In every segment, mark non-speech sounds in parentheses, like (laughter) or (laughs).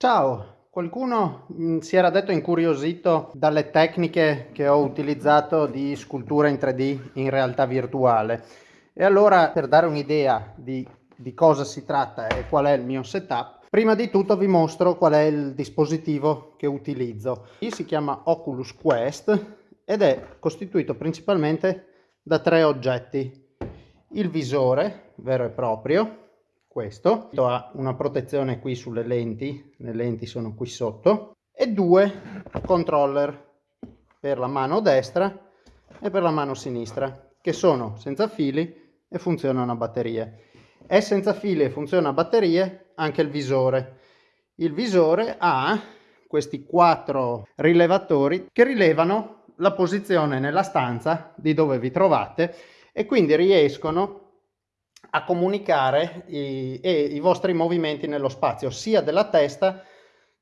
Ciao, qualcuno mm, si era detto incuriosito dalle tecniche che ho utilizzato di scultura in 3D in realtà virtuale e allora per dare un'idea di, di cosa si tratta e qual è il mio setup, prima di tutto vi mostro qual è il dispositivo che utilizzo. Si chiama Oculus Quest ed è costituito principalmente da tre oggetti. Il visore vero e proprio, questo. Ha una protezione qui sulle lenti le lenti sono qui sotto. E due controller per la mano destra e per la mano sinistra che sono senza fili e funzionano a batterie. È senza fili e funziona a batterie anche il visore. Il visore ha questi quattro rilevatori che rilevano la posizione nella stanza di dove vi trovate e quindi riescono a comunicare i, i vostri movimenti nello spazio, sia della testa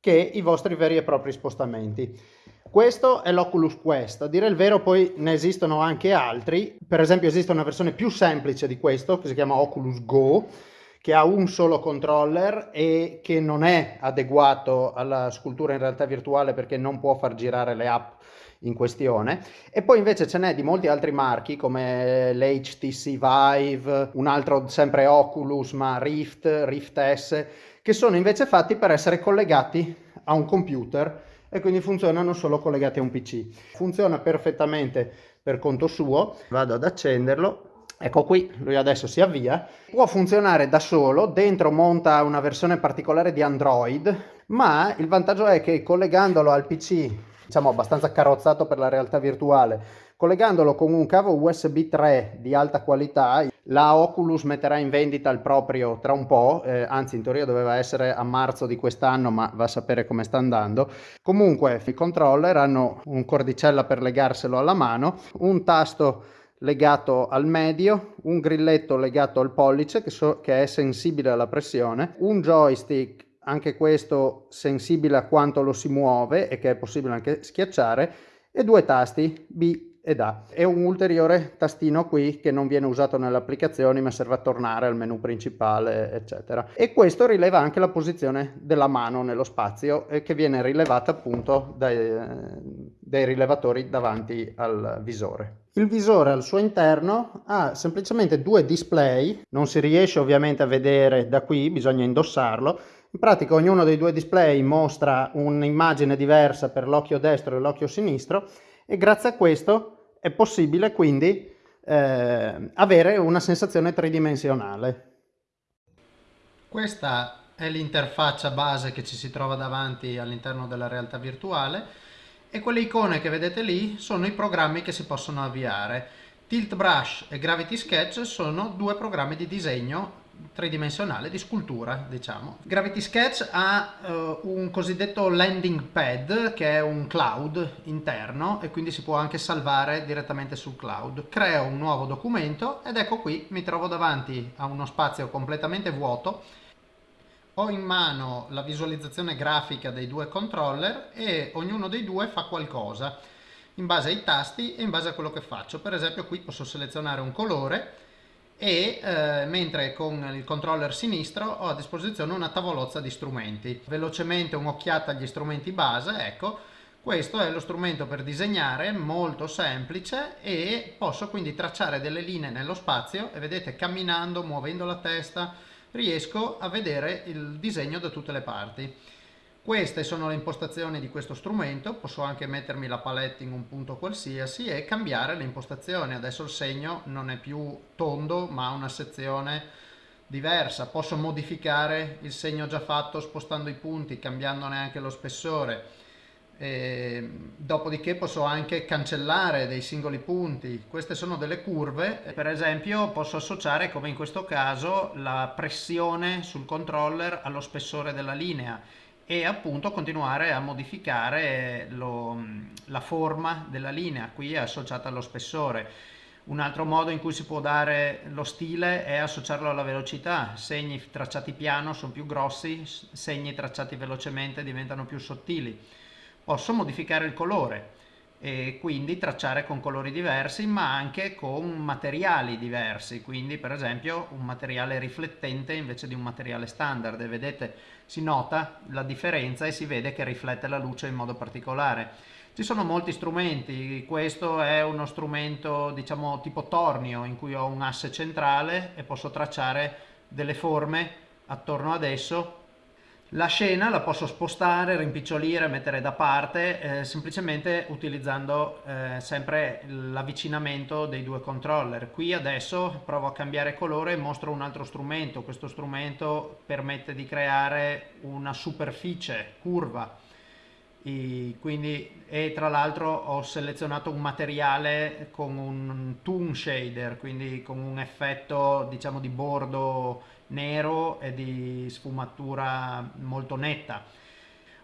che i vostri veri e propri spostamenti. Questo è l'Oculus Quest, a dire il vero poi ne esistono anche altri, per esempio esiste una versione più semplice di questo che si chiama Oculus Go, che ha un solo controller e che non è adeguato alla scultura in realtà virtuale perché non può far girare le app in questione e poi invece ce n'è di molti altri marchi come l'HTC Vive, un altro sempre Oculus ma Rift, Rift S che sono invece fatti per essere collegati a un computer e quindi funzionano solo collegati a un PC. Funziona perfettamente per conto suo, vado ad accenderlo Ecco qui, lui adesso si avvia. Può funzionare da solo, dentro monta una versione particolare di Android, ma il vantaggio è che collegandolo al PC diciamo abbastanza carrozzato per la realtà virtuale. Collegandolo con un cavo USB 3 di alta qualità, la Oculus metterà in vendita il proprio tra un po', eh, anzi in teoria doveva essere a marzo di quest'anno, ma va a sapere come sta andando. Comunque i controller hanno un cordicella per legarselo alla mano, un tasto legato al medio, un grilletto legato al pollice che, so, che è sensibile alla pressione, un joystick anche questo sensibile a quanto lo si muove e che è possibile anche schiacciare, e due tasti B ed A. E un ulteriore tastino qui che non viene usato nelle applicazioni ma serve a tornare al menu principale, eccetera. E questo rileva anche la posizione della mano nello spazio e che viene rilevata appunto dai, dai rilevatori davanti al visore. Il visore al suo interno ha semplicemente due display, non si riesce ovviamente a vedere da qui, bisogna indossarlo, in pratica ognuno dei due display mostra un'immagine diversa per l'occhio destro e l'occhio sinistro e grazie a questo è possibile quindi eh, avere una sensazione tridimensionale. Questa è l'interfaccia base che ci si trova davanti all'interno della realtà virtuale e quelle icone che vedete lì sono i programmi che si possono avviare. Tilt Brush e Gravity Sketch sono due programmi di disegno tridimensionale di scultura diciamo. Gravity Sketch ha uh, un cosiddetto landing pad che è un cloud interno e quindi si può anche salvare direttamente sul cloud. Creo un nuovo documento ed ecco qui mi trovo davanti a uno spazio completamente vuoto. Ho in mano la visualizzazione grafica dei due controller e ognuno dei due fa qualcosa in base ai tasti e in base a quello che faccio. Per esempio qui posso selezionare un colore e eh, mentre con il controller sinistro ho a disposizione una tavolozza di strumenti. Velocemente un'occhiata agli strumenti base, ecco, questo è lo strumento per disegnare, molto semplice e posso quindi tracciare delle linee nello spazio e vedete camminando, muovendo la testa, riesco a vedere il disegno da tutte le parti. Queste sono le impostazioni di questo strumento, posso anche mettermi la palette in un punto qualsiasi e cambiare le impostazioni. Adesso il segno non è più tondo ma ha una sezione diversa. Posso modificare il segno già fatto spostando i punti, cambiandone anche lo spessore. E, dopodiché posso anche cancellare dei singoli punti. Queste sono delle curve. Per esempio posso associare, come in questo caso, la pressione sul controller allo spessore della linea e appunto continuare a modificare lo, la forma della linea, qui è associata allo spessore. Un altro modo in cui si può dare lo stile è associarlo alla velocità, segni tracciati piano sono più grossi, segni tracciati velocemente diventano più sottili. Posso modificare il colore, e quindi tracciare con colori diversi ma anche con materiali diversi. Quindi per esempio un materiale riflettente invece di un materiale standard. E vedete si nota la differenza e si vede che riflette la luce in modo particolare. Ci sono molti strumenti. Questo è uno strumento diciamo tipo tornio in cui ho un asse centrale e posso tracciare delle forme attorno ad esso la scena la posso spostare, rimpicciolire, mettere da parte eh, semplicemente utilizzando eh, sempre l'avvicinamento dei due controller. Qui adesso provo a cambiare colore e mostro un altro strumento. Questo strumento permette di creare una superficie curva i, quindi, e tra l'altro ho selezionato un materiale con un toon shader, quindi con un effetto diciamo di bordo nero e di sfumatura molto netta.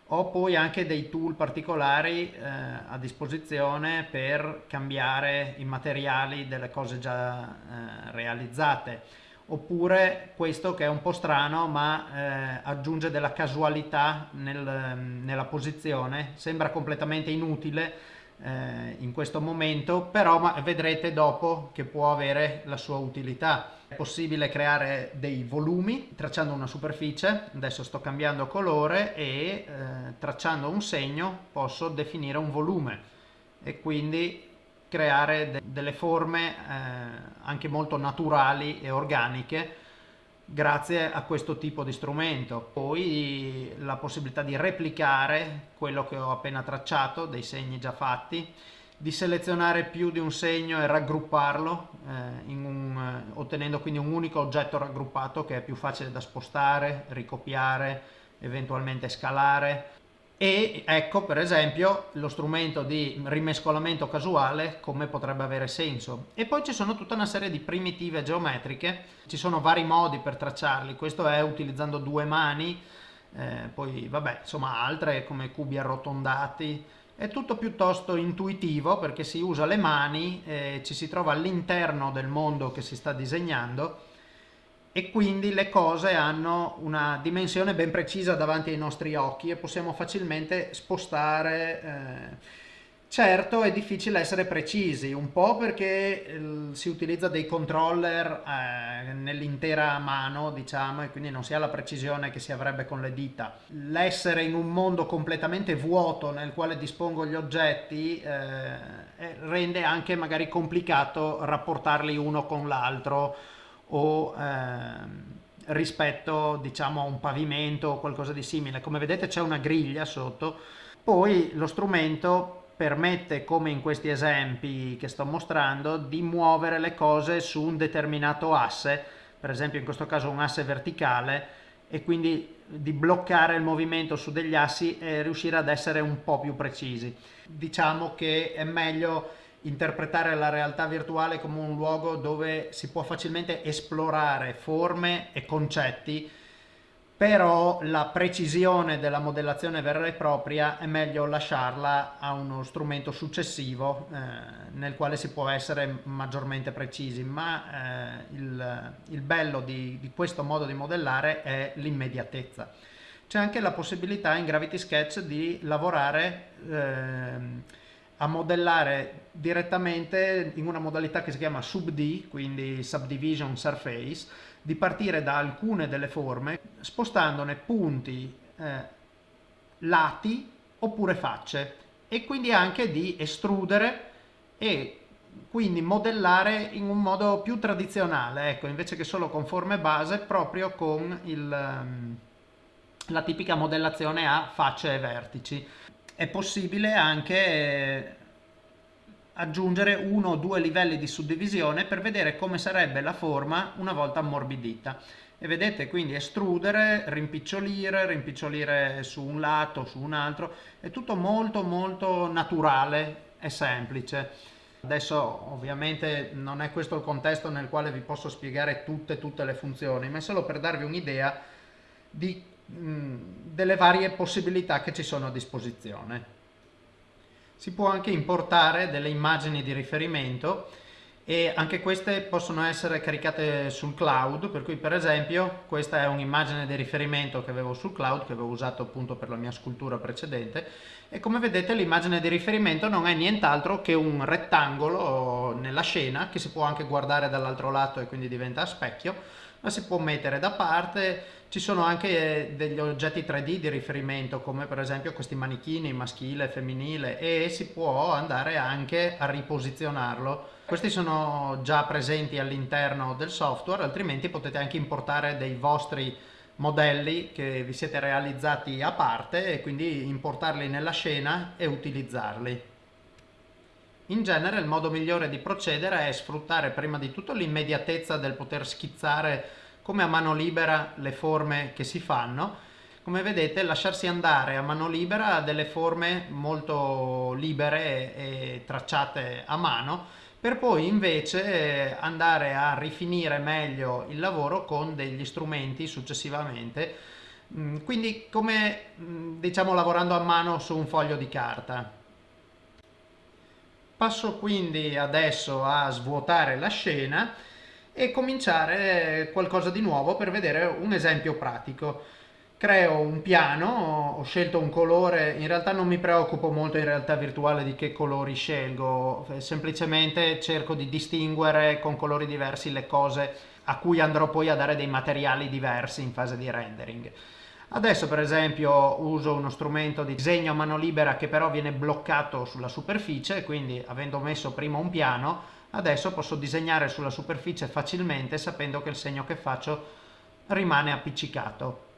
Ho poi anche dei tool particolari eh, a disposizione per cambiare i materiali delle cose già eh, realizzate oppure questo che è un po' strano ma eh, aggiunge della casualità nel, nella posizione, sembra completamente inutile eh, in questo momento, però vedrete dopo che può avere la sua utilità. È possibile creare dei volumi tracciando una superficie, adesso sto cambiando colore e eh, tracciando un segno posso definire un volume e quindi creare de delle forme eh, anche molto naturali e organiche grazie a questo tipo di strumento. Poi la possibilità di replicare quello che ho appena tracciato, dei segni già fatti, di selezionare più di un segno e raggrupparlo, eh, un, eh, ottenendo quindi un unico oggetto raggruppato che è più facile da spostare, ricopiare, eventualmente scalare e ecco per esempio lo strumento di rimescolamento casuale come potrebbe avere senso. E poi ci sono tutta una serie di primitive geometriche. Ci sono vari modi per tracciarli. Questo è utilizzando due mani eh, poi vabbè insomma altre come cubi arrotondati. È tutto piuttosto intuitivo perché si usa le mani eh, ci si trova all'interno del mondo che si sta disegnando e quindi le cose hanno una dimensione ben precisa davanti ai nostri occhi e possiamo facilmente spostare. Eh. Certo è difficile essere precisi, un po' perché eh, si utilizza dei controller eh, nell'intera mano, diciamo, e quindi non si ha la precisione che si avrebbe con le dita. L'essere in un mondo completamente vuoto nel quale dispongo gli oggetti eh, eh rende anche magari complicato rapportarli uno con l'altro o ehm, rispetto diciamo a un pavimento o qualcosa di simile. Come vedete c'è una griglia sotto, poi lo strumento permette, come in questi esempi che sto mostrando, di muovere le cose su un determinato asse, per esempio in questo caso un asse verticale, e quindi di bloccare il movimento su degli assi e riuscire ad essere un po' più precisi. Diciamo che è meglio interpretare la realtà virtuale come un luogo dove si può facilmente esplorare forme e concetti, però la precisione della modellazione vera e propria è meglio lasciarla a uno strumento successivo eh, nel quale si può essere maggiormente precisi, ma eh, il, il, bello di, di questo modo di modellare è l'immediatezza. C'è anche la possibilità in Gravity Sketch di lavorare eh, a modellare direttamente in una modalità che si chiama sub-D, quindi subdivision surface, di partire da alcune delle forme spostandone punti, eh, lati oppure facce e quindi anche di estrudere e quindi modellare in un modo più tradizionale, ecco, invece che solo con forme base, proprio con il, um, la tipica modellazione a facce e vertici è possibile anche eh, aggiungere uno o due livelli di suddivisione per vedere come sarebbe la forma una volta ammorbidita e vedete quindi estrudere, rimpicciolire, rimpicciolire su un lato, su un altro, è tutto molto molto naturale e semplice. Adesso ovviamente non è questo il contesto nel quale vi posso spiegare tutte, tutte le funzioni, ma è solo per darvi un'idea di delle varie possibilità che ci sono a disposizione. Si può anche importare delle immagini di riferimento e anche queste possono essere caricate sul cloud, per cui per esempio questa è un'immagine di riferimento che avevo sul cloud, che avevo usato appunto per la mia scultura precedente e come vedete l'immagine di riferimento non è nient'altro che un rettangolo nella scena che si può anche guardare dall'altro lato e quindi diventa a specchio, ma si può mettere da parte, ci sono anche degli oggetti 3D di riferimento come per esempio questi manichini maschile e femminile e si può andare anche a riposizionarlo questi sono già presenti all'interno del software, altrimenti potete anche importare dei vostri modelli che vi siete realizzati a parte e quindi importarli nella scena e utilizzarli. In genere il modo migliore di procedere è sfruttare prima di tutto l'immediatezza del poter schizzare come a mano libera le forme che si fanno. Come vedete lasciarsi andare a mano libera a delle forme molto libere e tracciate a mano per poi invece andare a rifinire meglio il lavoro con degli strumenti successivamente mm, quindi come mm, diciamo lavorando a mano su un foglio di carta passo quindi adesso a svuotare la scena e cominciare qualcosa di nuovo per vedere un esempio pratico creo un piano, ho scelto un colore, in realtà non mi preoccupo molto in realtà virtuale di che colori scelgo, semplicemente cerco di distinguere con colori diversi le cose a cui andrò poi a dare dei materiali diversi in fase di rendering. Adesso per esempio uso uno strumento di disegno a mano libera che però viene bloccato sulla superficie, quindi avendo messo prima un piano, adesso posso disegnare sulla superficie facilmente sapendo che il segno che faccio rimane appiccicato.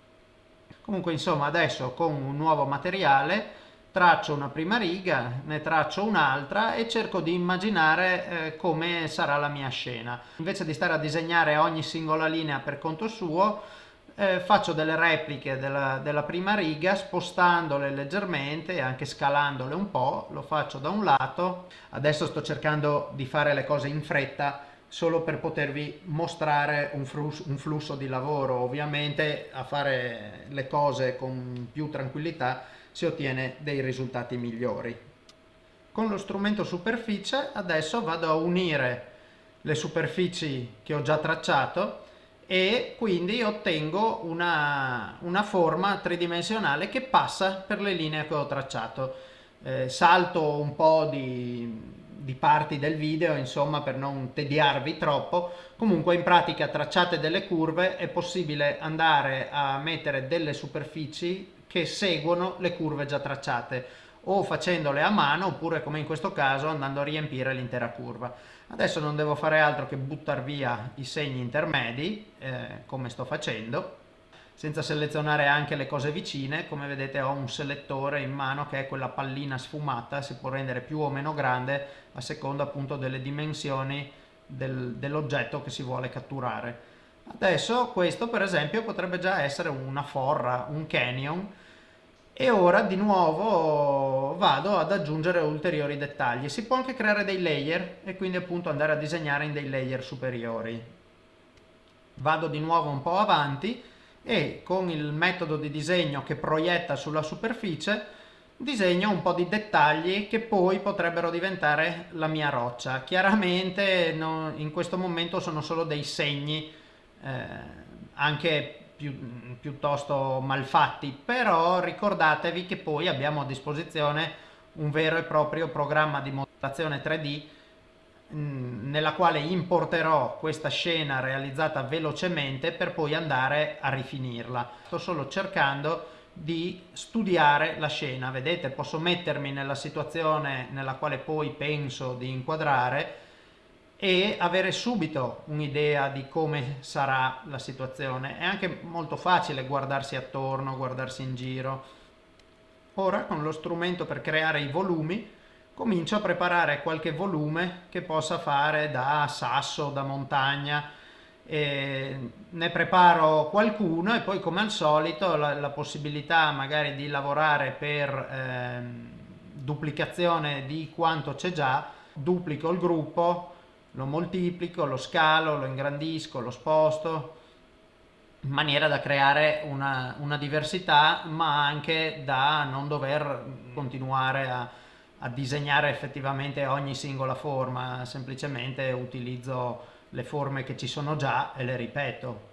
Comunque insomma adesso con un nuovo materiale traccio una prima riga, ne traccio un'altra e cerco di immaginare eh, come sarà la mia scena. Invece di stare a disegnare ogni singola linea per conto suo, eh, faccio delle repliche della, della, prima riga spostandole leggermente anche scalandole un po', lo faccio da un lato. Adesso sto cercando di fare le cose in fretta solo per potervi mostrare un flusso, un flusso di lavoro. Ovviamente a fare le cose con più tranquillità si ottiene dei risultati migliori. Con lo strumento superficie adesso vado a unire le superfici che ho già tracciato e quindi ottengo una, una forma tridimensionale che passa per le linee che ho tracciato. Eh, salto un po' di, di parti del video, insomma, per non tediarvi troppo. Comunque in pratica tracciate delle curve è possibile andare a mettere delle superfici che seguono le curve già tracciate o facendole a mano oppure come in questo caso andando a riempire l'intera curva. Adesso non devo fare altro che buttare via i segni intermedi eh, come sto facendo senza selezionare anche le cose vicine. Come vedete ho un selettore in mano che è quella pallina sfumata si può rendere più o meno grande a seconda appunto delle dimensioni del, dell'oggetto che si vuole catturare. Adesso questo per esempio potrebbe già essere una forra un canyon e ora di nuovo vado ad aggiungere ulteriori dettagli si può anche creare dei layer e quindi appunto andare a disegnare in dei layer superiori vado di nuovo un po' avanti e con il metodo di disegno che proietta sulla superficie disegno un po' di dettagli che poi potrebbero diventare la mia roccia. Chiaramente in questo momento sono solo dei segni eh, anche più, piuttosto malfatti, però ricordatevi che poi abbiamo a disposizione un vero e proprio programma di modellazione 3D Mm, nella quale importerò questa scena realizzata velocemente per poi andare a rifinirla. Sto solo cercando di studiare la scena, vedete posso mettermi nella situazione nella quale poi penso di inquadrare e avere subito un'idea di come sarà la situazione. È anche molto facile guardarsi attorno, guardarsi in giro. Ora con lo strumento per creare i volumi comincio a preparare qualche volume che possa fare da sasso, da montagna, e ne preparo qualcuno e poi come al solito la, la possibilità magari di lavorare per eh, duplicazione di quanto c'è già, duplico il gruppo, lo moltiplico, lo scalo, lo ingrandisco, lo sposto, in maniera da creare una, una diversità ma anche da non dover continuare a a disegnare effettivamente ogni singola forma, semplicemente utilizzo le forme che ci sono già e le ripeto.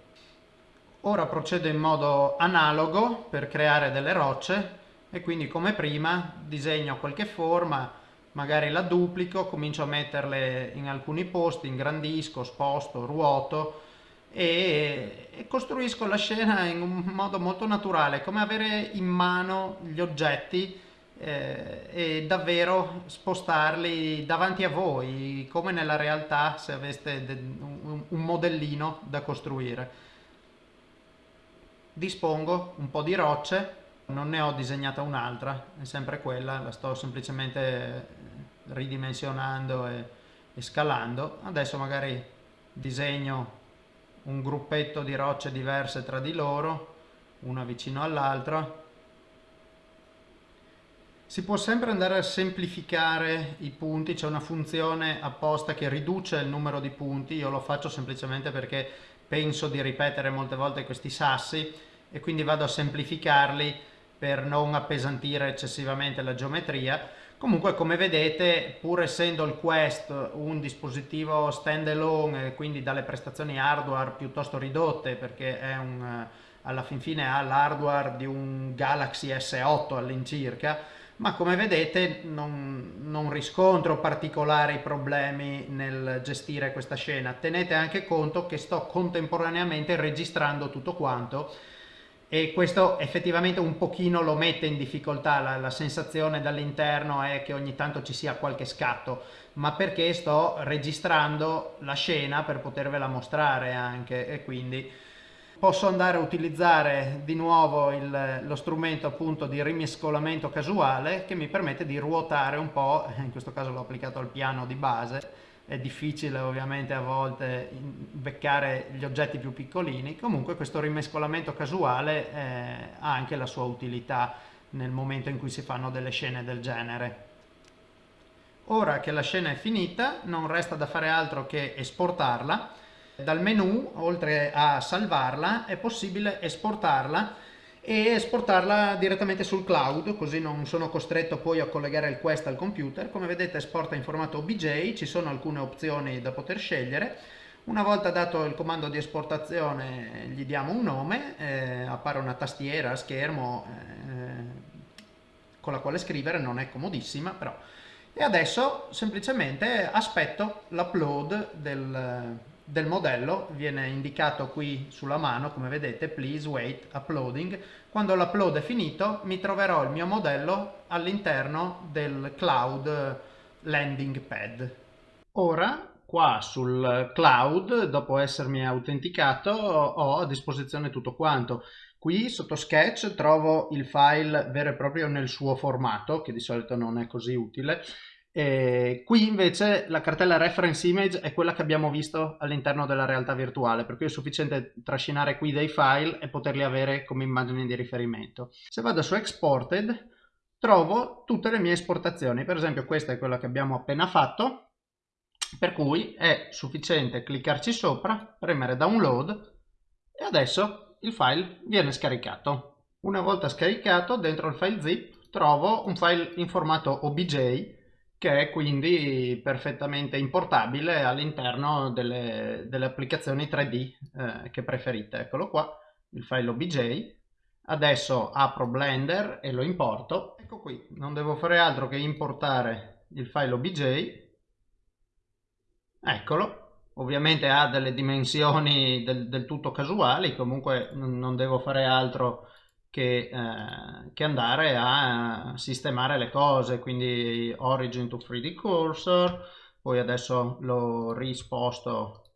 Ora procedo in modo analogo per creare delle rocce e quindi come prima disegno qualche forma, magari la duplico, comincio a metterle in alcuni posti, ingrandisco, sposto, ruoto e, e costruisco la scena in un modo molto naturale, come avere in mano gli oggetti eh, e davvero spostarli davanti a voi, come nella realtà se aveste un, un modellino da costruire. Dispongo un po' di rocce, non ne ho disegnata un'altra, è sempre quella, la sto semplicemente ridimensionando e, e scalando. Adesso magari disegno un gruppetto di rocce diverse tra di loro, una vicino all'altra. Si può sempre andare a semplificare i punti, c'è una funzione apposta che riduce il numero di punti, io lo faccio semplicemente perché penso di ripetere molte volte questi sassi e quindi vado a semplificarli per non appesantire eccessivamente la geometria. Comunque come vedete pur essendo il Quest un dispositivo stand alone quindi dalle prestazioni hardware piuttosto ridotte perché un, alla fin fine ha l'hardware di un Galaxy S8 all'incirca ma come vedete non, non, riscontro particolari problemi nel gestire questa scena. Tenete anche conto che sto contemporaneamente registrando tutto quanto e questo effettivamente un pochino lo mette in difficoltà, la, la sensazione dall'interno è che ogni tanto ci sia qualche scatto, ma perché sto registrando la scena per potervela mostrare anche. E quindi posso andare a utilizzare di nuovo il, lo strumento appunto di rimescolamento casuale che mi permette di ruotare un po', (laughs) in questo caso l'ho applicato al piano di base, è difficile ovviamente a volte beccare gli oggetti più piccolini, comunque questo rimescolamento casuale eh, ha anche la sua utilità nel momento in cui si fanno delle scene del genere. Ora che la scena è finita non resta da fare altro che esportarla dal menu, oltre a salvarla, è possibile esportarla e esportarla direttamente sul cloud, così non sono costretto poi a collegare il Quest al computer. Come vedete esporta in formato OBJ, ci sono alcune opzioni da poter scegliere. Una volta dato il comando di esportazione gli diamo un nome, eh, appare una tastiera schermo eh, con la quale scrivere, non è comodissima però. E adesso semplicemente aspetto l'upload del, del modello viene indicato qui sulla mano come vedete please wait uploading. Quando l'upload è finito mi troverò il mio modello all'interno del cloud landing pad. Ora qua sul cloud dopo essermi autenticato ho a disposizione tutto quanto. Qui sotto sketch trovo il file vero e proprio nel suo formato che di solito non è così utile e qui invece la cartella reference image è quella che abbiamo visto all'interno della realtà virtuale, per cui è sufficiente trascinare qui dei file e poterli avere come immagini di riferimento. Se vado su exported trovo tutte le mie esportazioni, per esempio questa è quella che abbiamo appena fatto, per cui è sufficiente cliccarci sopra, premere download e adesso il file viene scaricato. Una volta scaricato dentro il file zip trovo un file in formato OBJ che è quindi perfettamente importabile all'interno delle, delle, applicazioni 3D eh, che preferite. Eccolo qua, il file OBJ. Adesso apro Blender e lo importo. Ecco qui, non devo fare altro che importare il file OBJ. Eccolo, ovviamente ha delle dimensioni del, del tutto casuali, comunque non devo fare altro che, eh, che, andare a sistemare le cose, quindi origin to 3D cursor, poi adesso lo risposto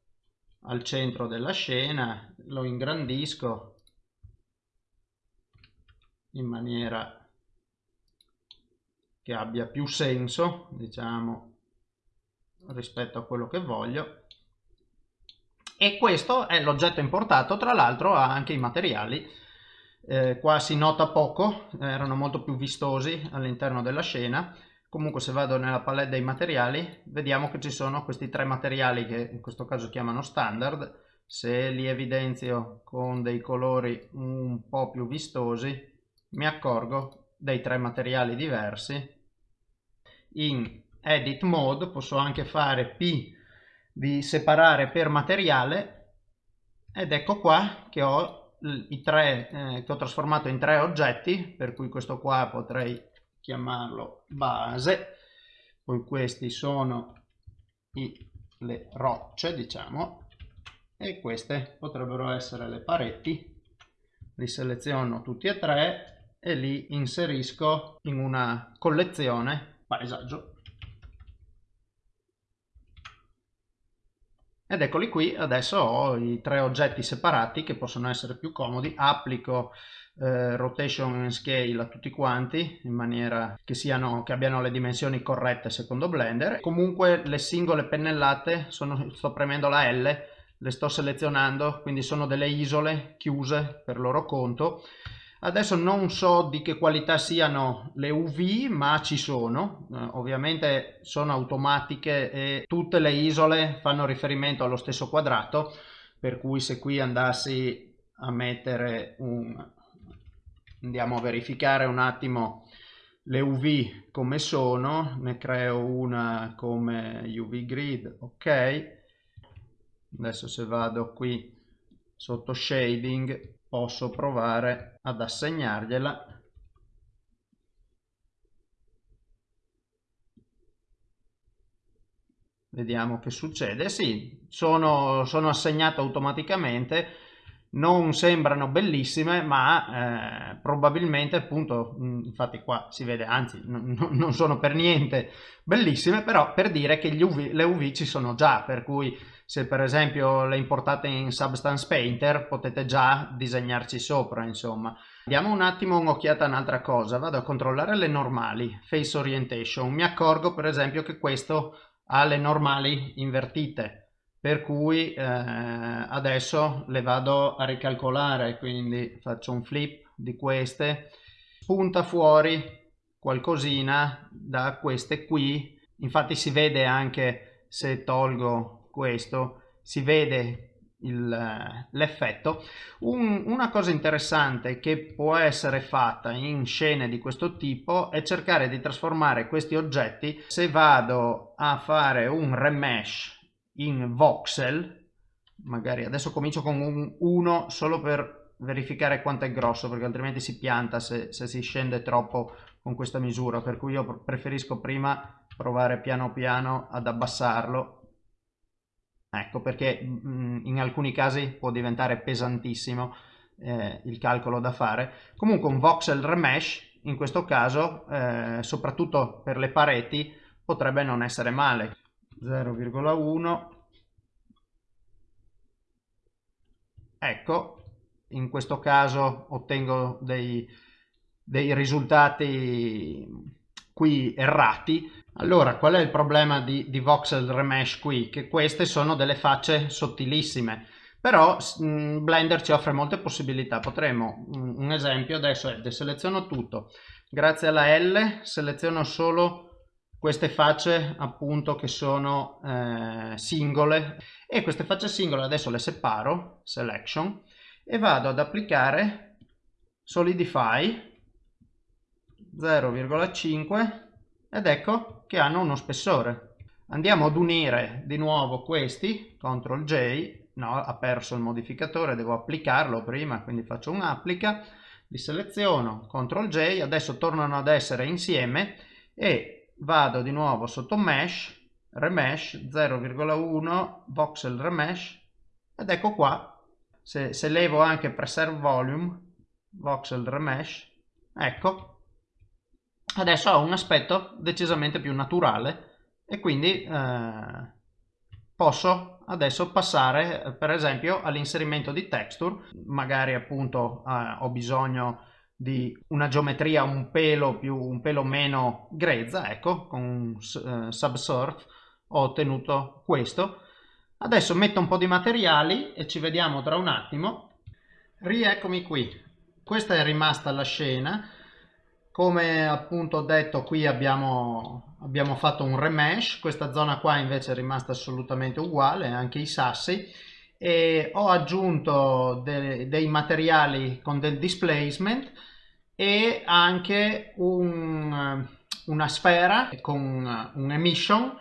al centro della scena, lo ingrandisco in maniera che abbia più senso, diciamo, rispetto a quello che voglio. E questo è l'oggetto importato, tra l'altro ha anche i materiali eh, qua si nota poco, erano molto più vistosi all'interno della scena. Comunque se vado nella palette dei materiali, vediamo che ci sono questi tre materiali che in questo caso chiamano standard. Se li evidenzio con dei colori un po' più vistosi, mi accorgo dei tre materiali diversi. in edit mode posso anche fare P di separare per materiale ed ecco qua che ho i tre eh, che ho trasformato in tre oggetti per cui questo qua potrei chiamarlo base poi questi sono i, le rocce diciamo e queste potrebbero essere le pareti. Li seleziono tutti e tre e li inserisco in una collezione paesaggio ed eccoli qui adesso ho i tre oggetti separati che possono essere più comodi. Applico eh, rotation and scale a tutti quanti in maniera che, siano, che abbiano le dimensioni corrette secondo blender. Comunque le singole pennellate sono, sto premendo la L le sto selezionando quindi sono delle isole chiuse per loro conto Adesso non so di che qualità siano le UV, ma ci sono, eh, ovviamente sono automatiche e tutte le isole fanno riferimento allo stesso quadrato, per cui se qui andassi a mettere un... andiamo a verificare un attimo le UV come sono, ne creo una come UV grid, ok, adesso se vado qui sotto shading posso provare ad assegnargliela. Vediamo che succede. Sì sono, sono assegnate automaticamente non sembrano bellissime ma eh, probabilmente appunto infatti qua si vede anzi non sono per niente bellissime però per dire che UV, le UV ci sono già per cui se per esempio le importate in Substance Painter potete già disegnarci sopra insomma. Diamo un attimo un'occhiata a un'altra cosa. Vado a controllare le normali face orientation. Mi accorgo per esempio che questo ha le normali invertite per cui eh, adesso le vado a ricalcolare quindi faccio un flip di queste spunta fuori qualcosina da queste qui infatti si vede anche se tolgo questo si vede l'effetto. Un, una cosa interessante che può essere fatta in scene di questo tipo è cercare di trasformare questi oggetti. Se vado a fare un remesh in voxel, magari adesso comincio con un 1 solo per verificare quanto è grosso perché altrimenti si pianta se, se si scende troppo con questa misura per cui io preferisco prima provare piano piano ad abbassarlo Ecco perché mh, mm, in alcuni casi può diventare pesantissimo eh, il calcolo da fare. Comunque un voxel remesh in questo caso, eh, soprattutto per le pareti, potrebbe non essere male. 0,1 ecco in questo caso ottengo dei, dei risultati qui errati allora, qual è il problema di, di Voxel Remesh qui? Che queste sono delle facce sottilissime, però mh, mm, Blender ci offre molte possibilità. Potremmo, mh, un esempio adesso è, deseleziono tutto, grazie alla L seleziono solo queste facce appunto che sono eh, singole e queste facce singole adesso le separo, selection, e vado ad applicare solidify 0,5 ed ecco che hanno uno spessore. Andiamo ad unire di nuovo questi, CTRL J, no, ha perso il modificatore, devo applicarlo prima, quindi faccio un applica, li seleziono, CTRL J, adesso tornano ad essere insieme e vado di nuovo sotto Mesh, Remesh 0,1, Voxel Remesh ed ecco qua, se, se levo anche Preserve Volume, Voxel Remesh, ecco, adesso ha un aspetto decisamente più naturale e quindi eh, posso adesso passare per esempio all'inserimento di texture. Magari appunto eh, ho bisogno di una geometria un pelo più un pelo meno grezza ecco con eh, subsurf ho ottenuto questo. Adesso metto un po' di materiali e ci vediamo tra un attimo. Rieccomi qui. Questa è rimasta la scena. Come appunto ho detto qui abbiamo, abbiamo fatto un remesh, questa zona qua invece è rimasta assolutamente uguale, anche i sassi e ho aggiunto de dei materiali con del displacement e anche un, una sfera con un emission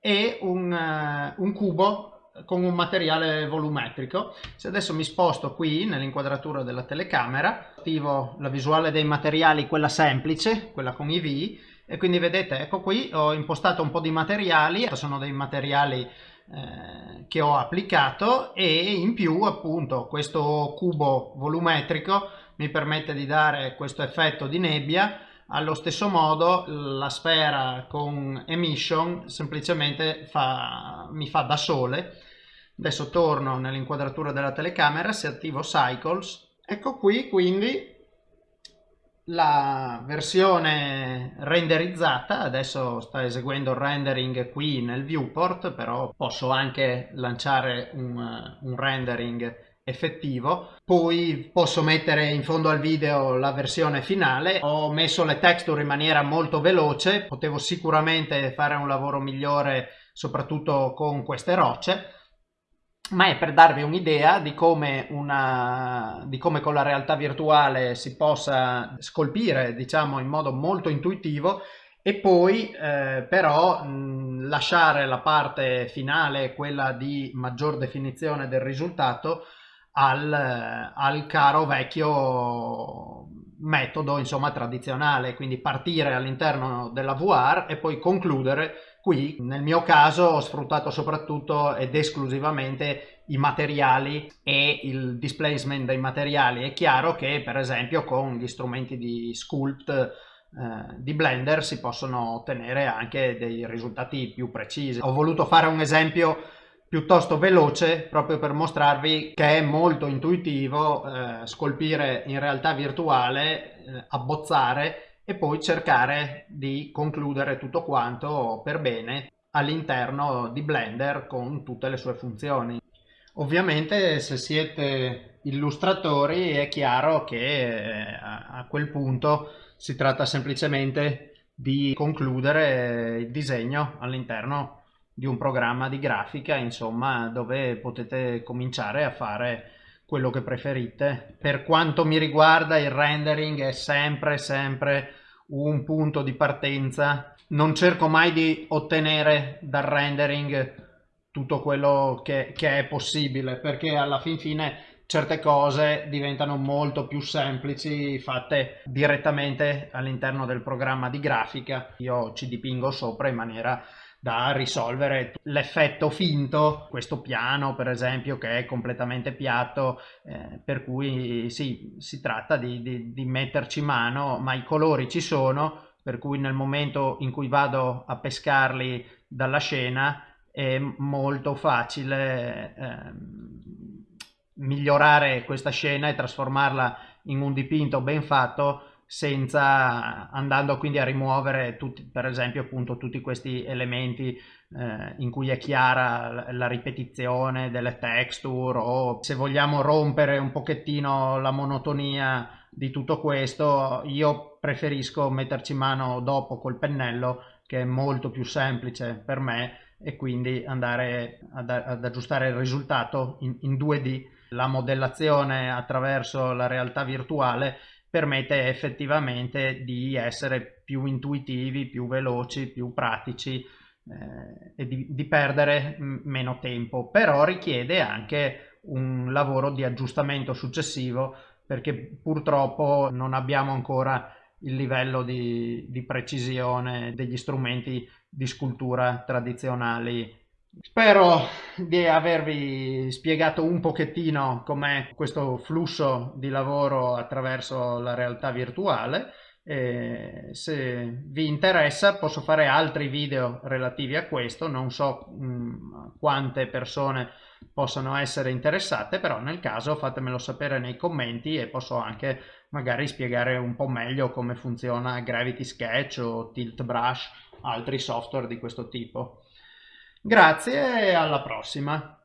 e un, un cubo con un materiale volumetrico. Se adesso mi sposto qui nell'inquadratura della telecamera, attivo la visuale dei materiali, quella semplice, quella con i V, e quindi vedete, ecco qui ho impostato un po' di materiali, sono dei materiali eh, che ho applicato e in più appunto questo cubo volumetrico mi permette di dare questo effetto di nebbia. Allo stesso modo la sfera con emission semplicemente fa, mi fa da sole. Adesso torno nell'inquadratura della telecamera se attivo cycles. Ecco qui quindi la versione renderizzata adesso sta eseguendo il rendering qui nel viewport però posso anche lanciare un, un rendering effettivo. Poi posso mettere in fondo al video la versione finale. Ho messo le texture in maniera molto veloce potevo sicuramente fare un lavoro migliore soprattutto con queste rocce ma è per darvi un'idea di, come di come con la realtà virtuale si possa scolpire diciamo in modo molto intuitivo e poi eh, però mh, lasciare la parte finale quella di maggior definizione del risultato al, al caro vecchio metodo insomma tradizionale. Quindi partire all'interno della VR e poi concludere qui nel mio caso ho sfruttato soprattutto ed esclusivamente i materiali e il displacement dei materiali. È chiaro che per esempio con gli strumenti di sculpt eh, di Blender si possono ottenere anche dei risultati più precisi. Ho voluto fare un esempio piuttosto veloce proprio per mostrarvi che è molto intuitivo eh, scolpire in realtà virtuale, eh, abbozzare e poi cercare di concludere tutto quanto per bene all'interno di Blender con tutte le sue funzioni. Ovviamente se siete illustratori è chiaro che eh, a quel punto si tratta semplicemente di concludere il disegno all'interno di un programma di grafica, insomma, dove potete cominciare a fare quello che preferite. Per quanto mi riguarda il rendering è sempre sempre un punto di partenza. Non cerco mai di ottenere dal rendering tutto quello che, che è possibile perché alla fin fine certe cose diventano molto più semplici fatte direttamente all'interno del programma di grafica. Io ci dipingo sopra in maniera da risolvere l'effetto finto, questo piano per esempio che è completamente piatto, eh, per cui sì, si tratta di, di, di metterci mano, ma i colori ci sono, per cui nel momento in cui vado a pescarli dalla scena è molto facile eh, migliorare questa scena e trasformarla in un dipinto ben fatto senza andando quindi a rimuovere tutti, per esempio appunto tutti questi elementi eh, in cui è chiara la ripetizione delle texture o se vogliamo rompere un pochettino la monotonia di tutto questo io preferisco metterci mano dopo col pennello che è molto più semplice per me e quindi andare ad, ad aggiustare il risultato in, in 2D la modellazione attraverso la realtà virtuale permette effettivamente di essere più intuitivi, più veloci, più pratici eh, e di, di perdere meno tempo, però richiede anche un lavoro di aggiustamento successivo perché purtroppo non abbiamo ancora il livello di, di precisione degli strumenti di scultura tradizionali Spero di avervi spiegato un pochettino com'è questo flusso di lavoro attraverso la realtà virtuale. E se vi interessa posso fare altri video relativi a questo, non so mh, mm, quante persone possano essere interessate, però nel caso fatemelo sapere nei commenti e posso anche magari spiegare un po' meglio come funziona Gravity Sketch o Tilt Brush, altri software di questo tipo. Grazie e alla prossima.